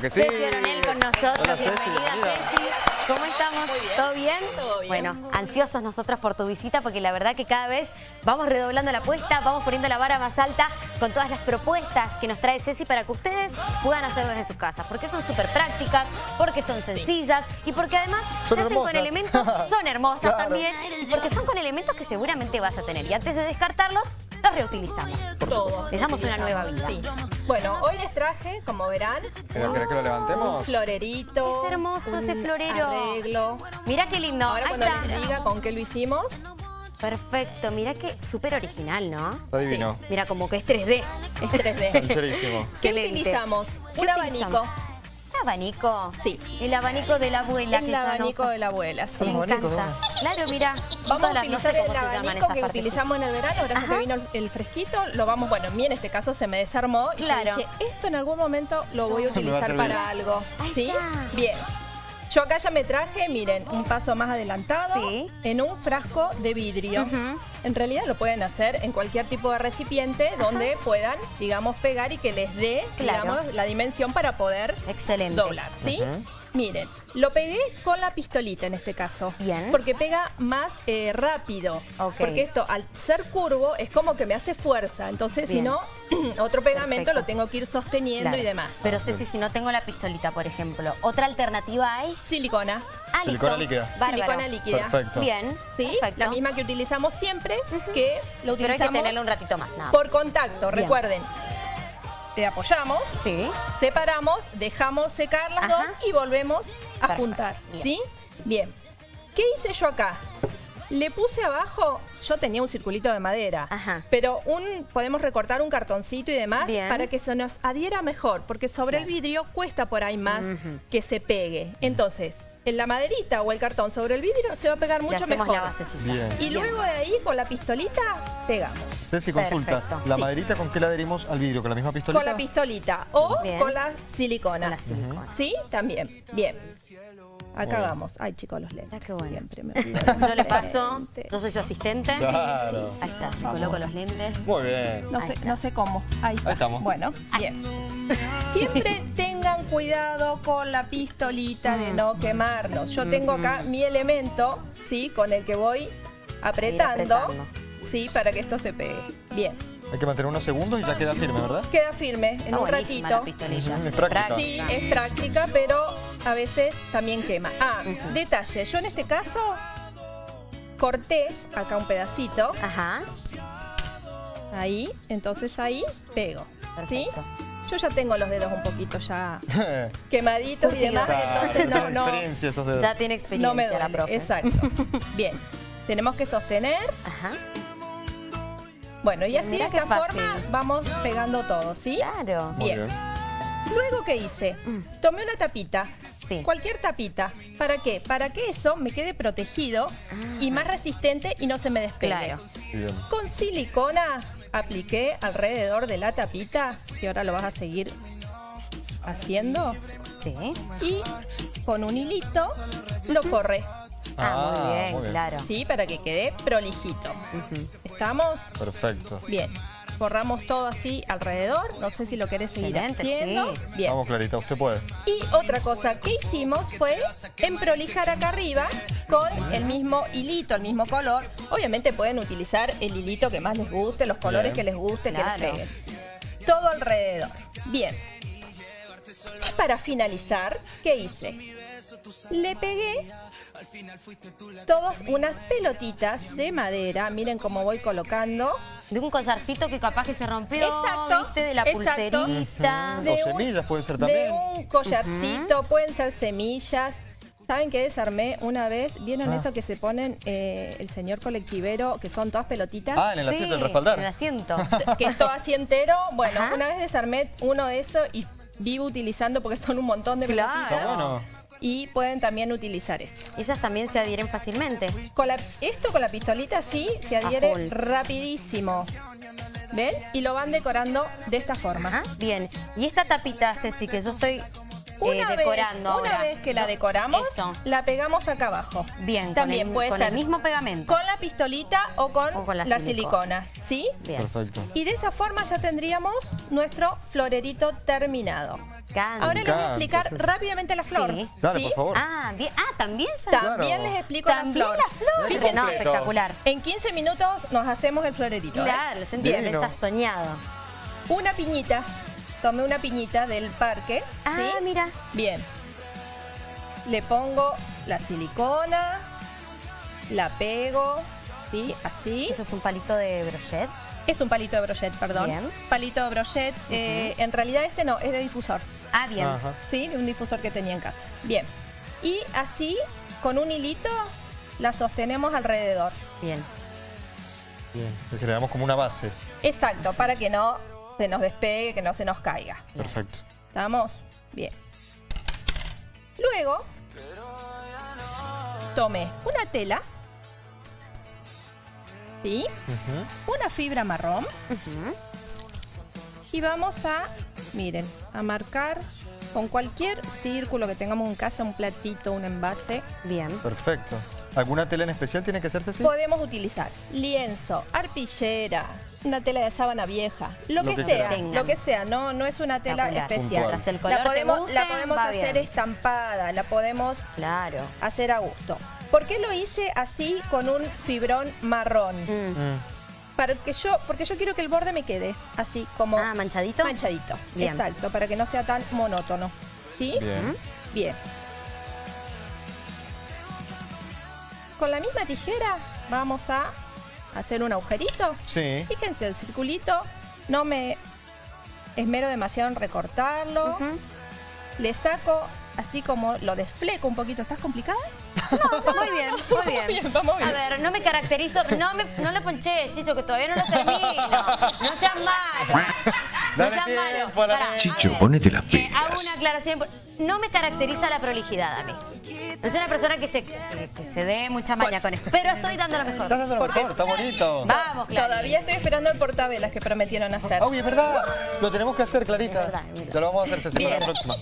Que sí. Ceci Oronel con nosotros. Hola, Ceci, bienvenida, bienvenida. Ceci. ¿Cómo estamos? ¿Todo bien? Todo bien. Bueno, ansiosos nosotros por tu visita porque la verdad que cada vez vamos redoblando la apuesta, vamos poniendo la vara más alta con todas las propuestas que nos trae Ceci para que ustedes puedan hacer desde sus casas. Porque son súper prácticas, porque son sencillas y porque además Son se hacen con hermosas. elementos, son hermosas Claro. también, porque son con elementos que seguramente vas a tener. Y antes de descartarlos, los reutilizamos. Todo. Les damos una nueva vida. Sí. Bueno, hoy les traje, como verán, Pero, ¿Querés que lo un florerito. Es hermoso ese florero. Arreglo. Mira qué lindo. Ahora Ahí cuando está. les diga con qué lo hicimos, Perfecto, mira que súper original, ¿no? Está divino. Mira, como que es 3D. es 3D. Sincerísimo. ¿Qué Excelente. utilizamos? ¿Qué Un utilizamos? abanico. ¿Un abanico? Sí. El abanico de la abuela. El que ya no abanico de la abuela, sí. Me encanta. Claro, mira. Vamos todas a las- no sé utilizar cómo el abanico que partes. utilizamos en el verano, gracias Ajá. que vino el fresquito, lo vamos, bueno, a mí en este caso se me desarmó y yo Claro. dije, esto en algún momento lo voy a utilizar para algo. Ahí ¿Sí? está. Bien. Yo acá ya me traje, miren, un paso más adelantado Sí. en un frasco de vidrio. En realidad lo pueden hacer en cualquier tipo de recipiente donde puedan, digamos, pegar y que les dé, Claro. digamos, la dimensión para poder Excelente. doblar, ¿sí? Miren, lo pegué con la pistolita en este caso. Bien. Porque pega más eh, rápido. Ok. Porque esto, al ser curvo, es como que me hace fuerza. Entonces, si no, otro pegamento Perfecto. lo tengo que ir sosteniendo Claro. y demás. Pero Ceci, si no tengo la pistolita, por ejemplo, ¿otra alternativa hay? Silicona. Ah, listo. Silicona líquida. Bárbaro. Silicona líquida. Perfecto. Bien. ¿Sí? Perfecto. La misma que utilizamos siempre, que Pero lo hay que utilizamos tenerla un ratito más, nada por contacto. Bien. Recuerden, eh, apoyamos, Sí. separamos, dejamos secar las Ajá. dos y volvemos a Perfecto. juntar. Bien. ¿Sí? Bien. ¿Qué hice yo acá? Le puse abajo, yo tenía un circulito de madera, Ajá. pero un podemos recortar un cartoncito y demás Bien. para que se nos adhiera mejor, porque sobre el vidrio cuesta por ahí más que se pegue. Entonces, en la maderita o el cartón sobre el vidrio se va a pegar mucho hacemos mejor. la basecita. Bien. Y Bien. luego de ahí con la pistolita pegamos. Ceci, consulta. Perfecto. ¿La Sí. maderita con qué la adherimos al vidrio? ¿Con la misma pistolita? Con la pistolita o Bien. con la silicona. Con la silicona. ¿Sí? También. Bien. Acá bien. vamos. Ay, chicos, los lentes. Mira qué bueno. Siempre me. Yo le paso, yo soy su asistente. Claro. Ahí está, me coloco los lentes. Muy bien. No sé, está. no sé cómo. Ahí, está. Ahí estamos. Bueno, bien. Siempre tengan cuidado con la pistolita de no quemarnos. Yo tengo acá mi elemento, ¿sí? Con el que voy apretando, apretando. ¿sí? Para que esto se pegue. Bien. Hay que mantener unos segundos y ya queda firme, ¿verdad? Queda firme en Está un ratito. la pistolita. Es práctica. Sí, es práctica, pero a veces también quema. Ah, detalle. Yo en este caso corté acá un pedacito, Ajá. ahí, entonces ahí pego. ¿Sí? Yo ya tengo los dedos un poquito ya quemaditos y demás, Claro, entonces no, tiene no, experiencia esos dedos. Ya tiene experiencia no me la duele. profe. Exacto. Bien. Tenemos que sostener. Ajá. Bueno, y así de esta fácil. forma vamos pegando todo, ¿sí? Claro. Muy bien. Luego, ¿qué hice? Tomé una tapita. Sí. Cualquier tapita. ¿Para qué? Para que eso me quede protegido y más resistente y no se me despegue. Ah. Claro. Bien. Con silicona apliqué alrededor de la tapita, y ahora lo vas a seguir haciendo, Sí. y con un hilito lo forré, Ah, muy bien, claro. ¿sí? Para que quede prolijito. ¿Estamos? Perfecto. Bien. Forramos todo así alrededor. No sé si lo querés seguir Excelente, haciendo. sí. Bien. Vamos, Clarita, usted puede. Y otra cosa que hicimos fue emprolijar acá arriba con el mismo hilito, el mismo color. Obviamente pueden utilizar el hilito que más les guste, los colores Bien. que les guste, que les Claro. peguen. Todo alrededor. Bien. Y para finalizar, ¿qué hice? Le pegué todas unas pelotitas de madera. Miren cómo voy colocando. De un collarcito que capaz que se rompió, Exacto, ¿viste? De la exacto. pulserita. De O un- semillas puede ser De también. un collarcito, pueden ser semillas. ¿Saben qué desarmé una vez? ¿Vieron Ah. eso que se ponen eh, el señor colectivero, que son todas pelotitas? Ah, en el asiento del respaldar. En el asiento. que es todo así entero. Bueno, Ajá. una vez desarmé uno de esos y vivo utilizando porque son un montón de Claro. pelotitas. Está bueno. Y pueden también utilizar esto. Esas también se adhieren fácilmente. Con la- esto con la pistolita sí se adhiere rapidísimo. ¿Ven? Y lo van decorando de esta forma. Ajá, bien. Y esta tapita, Ceci, que yo estoy Una, vez, decorando una ahora. vez que la decoramos, Eso. la pegamos acá abajo. Bien, También con, el, puede con ser el mismo pegamento. con la pistolita o con, O con la la, silicona. silicona. ¿Sí? Bien. Perfecto. Y de esa forma ya tendríamos nuestro florerito terminado. Canta. Ahora les voy a explicar rápidamente la flor. Sí. Dale, ¿sí? por favor. Ah, bien. Ah, también son... También Claro. les explico También la flor. la flor. Fíjense. No, espectacular. En 15 minutos nos hacemos el florerito. ¿eh? Claro, se entiende, soñado. Una piñita. Tomé una piñita del parque. Ah, ¿sí? mira. Bien. Le pongo la silicona, la pego, ¿sí? Así. Eso es un palito de brochet. Es un palito de brochet, perdón. Bien. Palito de brochet. eh, en realidad este no, es de difusor. Ah, bien. Ajá. ¿Sí? De un difusor que tenía en casa. Bien. Y así, con un hilito, la sostenemos alrededor. Bien. Bien. Le generamos como una base. Exacto, para que no se nos despegue, que no se nos caiga. Perfecto. ¿Estamos? Bien. Luego, tome una tela. ¿Sí? Una fibra marrón. Y vamos a, miren, a marcar con cualquier círculo que tengamos en casa, un platito, un envase. Bien. Perfecto. ¿Alguna tela en especial tiene que hacerse así? Podemos utilizar lienzo, arpillera, una tela de sábana vieja, lo, Lo que, que sea, lo que sea, no, no es una tela especial. Puntual. Tras el color La podemos, la podemos va hacer bien. estampada, la podemos Claro. hacer a gusto. ¿Por qué lo hice así con un fibrón marrón? Mm. Mm. Para que yo, porque yo quiero que el borde me quede así como Ah, manchadito. manchadito. Bien. Exacto, para que no sea tan monótono. ¿Sí? Bien. Bien. Con la misma tijera vamos a hacer un agujerito. Sí. Fíjense, el circulito no me esmero demasiado en recortarlo. Le saco así como lo desfleco un poquito. ¿Estás complicada? No, muy bien, muy bien. bien, vamos bien. A ver, no me caracterizo, no me, no le ponché, Chicho, que todavía no lo termino. No seas malo. No seas malo. Chicho, ponete las eh, hago pilas. una aclaración. No me caracteriza la prolijidad a mí. No soy una persona que se, que, que se dé mucha maña con esto. Pero estoy dando lo mejor. Estás dando lo mejor, está bonito. Vamos, Clarita. Todavía estoy esperando el portavelas que prometieron hacer. Ah, Uy, es verdad. Lo tenemos que hacer, Clarita. Es verdad. Te lo vamos a hacer, para la próxima.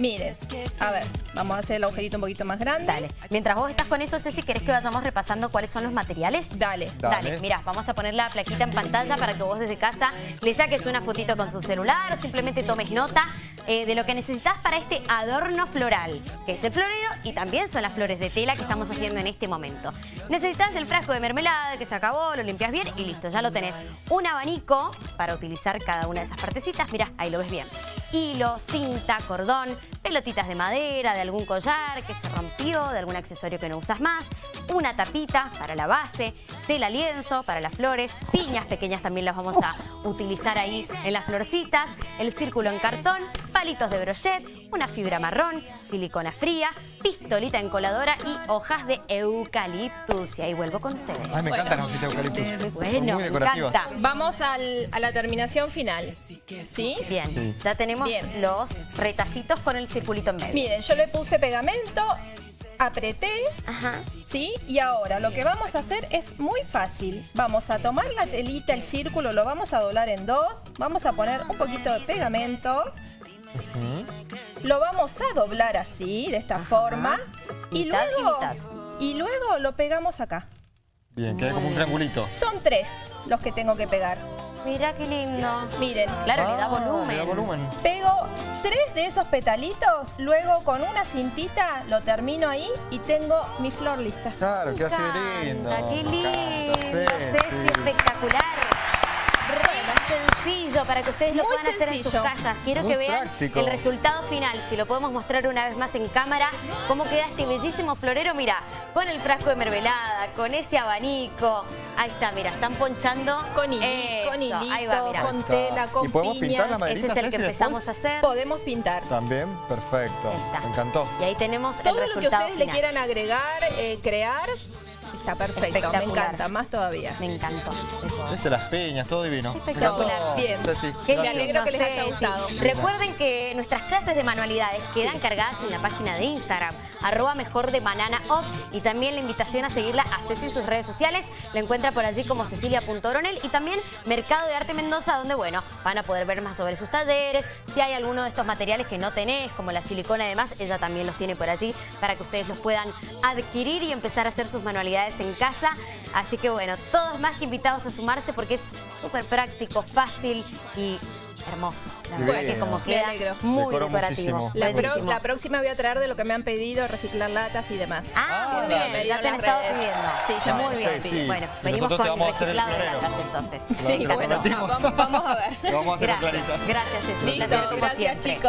Miren, a ver, vamos a hacer el agujerito un poquito más grande. Dale. Mientras vos estás con eso, Ceci, ¿querés que vayamos repasando cuáles son los materiales? Dale. Dale, Dale. mira, vamos a poner la plaquita en pantalla para que vos desde casa le saques una fotito con su celular o simplemente tomes nota eh, de lo que necesitas para este adorno floral, que es el florero y también son las flores de tela que estamos haciendo en este momento. Necesitas el frasco de mermelada que se acabó, lo limpias bien y listo, ya lo tenés. Un abanico para utilizar cada una de esas partecitas, mira, ahí lo ves bien. Hilo, cinta, cordón, pelotitas de madera, de algún collar que se rompió, de algún accesorio que no usas más, una tapita para la base, tela lienzo para las flores, piñas pequeñas también las vamos a utilizar ahí en las florcitas, el círculo en cartón, palitos de brochet, una fibra marrón, silicona fría, pistolita encoladora y hojas de eucaliptus. Y ahí vuelvo con ustedes. Ay, me encantan las hojitas de eucaliptus. Bueno, me encanta. Vamos al- a la terminación final. ¿Sí? Bien, Sí. ya tenemos Bien. los retacitos con el circulito en medio. Miren, yo le puse pegamento, apreté, Ajá. ¿sí? Y ahora lo que vamos a hacer es muy fácil. Vamos a tomar la telita, el círculo, lo vamos a doblar en dos. Vamos a poner un poquito de pegamento. Lo vamos a doblar así, de esta forma. Y Mitad y luego, mitad. y luego lo pegamos acá. Bien, queda como un triangulito. Son tres los que tengo que pegar. Mira qué lindo. Miren, Claro, le da Ah, volumen. Le da volumen. Pego tres de esos petalitos, luego con una cintita lo termino ahí y tengo mi flor lista. Claro, queda así de encanta, lindo. Qué lindo, Ceci, espectacular. Para que ustedes lo Muy puedan hacer en sus casas. Quiero Muy que vean práctico. el resultado final. Si lo podemos mostrar una vez más en cámara, cómo queda este bellísimo florero. Mira, con el frasco de mermelada, con ese abanico. Ahí está, mira, están ponchando. Con, hili- Eso, con hilito, ahí va, mira. con tela, con ¿Y podemos piña. pintar la Ese es el que empezamos a hacer. Podemos pintar. También, perfecto. Me encantó. Y ahí tenemos Todo el lo que ustedes le quieran agregar, eh, crear, Está perfecto, me Espectacular. encanta, más todavía. Me encantó. Este, las peñas, todo divino. Espectacular. Bien. Qué Me alegro que les haya gustado. Recuerden que nuestras clases de manualidades quedan cargadas en la página de Instagram, arroba mejor de banana y también la invitación a seguirla a Ceci en sus redes sociales. La encuentra por allí como cecilia.oronel y también Mercado de Arte Mendoza, donde bueno, van a poder ver más sobre sus talleres. Si hay alguno de estos materiales que no tenés, como la silicona y demás, ella también los tiene por allí para que ustedes los puedan adquirir y empezar a hacer sus manualidades en casa. Así que bueno, todos más que invitados a sumarse porque es súper práctico, fácil y hermoso. La verdad Bien. que como queda muy Decoró decorativo. La, pro- la próxima voy a traer de lo que me han pedido, reciclar latas y demás. Ah, Ah, muy bien, ya te han estado pidiendo. Sí, ya muy me bien. sí, sí. Bueno, Y venimos con reciclado de latas entonces. Sí, bueno, vamos, vamos a ver. Lo vamos a hacer Gracias, Clarita. gracias, Ceci. Un Listo, placer como gracias siempre. chicos.